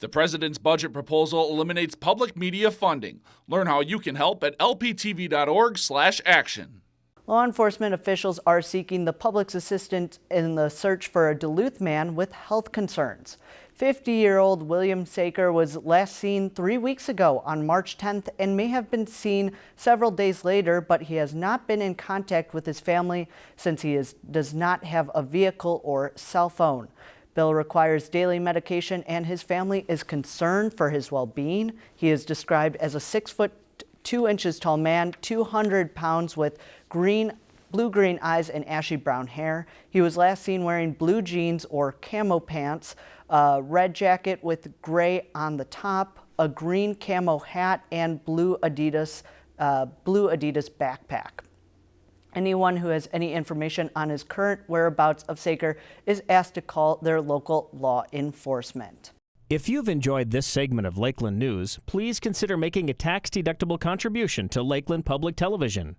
The president's budget proposal eliminates public media funding. Learn how you can help at lptv.org/action. Law enforcement officials are seeking the public's assistance in the search for a Duluth man with health concerns. 50-year-old William Saker was last seen three weeks ago on March 10th and may have been seen several days later, but he has not been in contact with his family since he is, does not have a vehicle or cell phone. Bill requires daily medication and his family is concerned for his well-being. He is described as a six foot two inches tall man, 200 pounds with green blue-green eyes and ashy brown hair. He was last seen wearing blue jeans or camo pants, a red jacket with gray on the top, a green camo hat, and blue Adidas, uh, blue Adidas backpack. Anyone who has any information on his current whereabouts of Saker is asked to call their local law enforcement. If you've enjoyed this segment of Lakeland News, please consider making a tax-deductible contribution to Lakeland Public Television.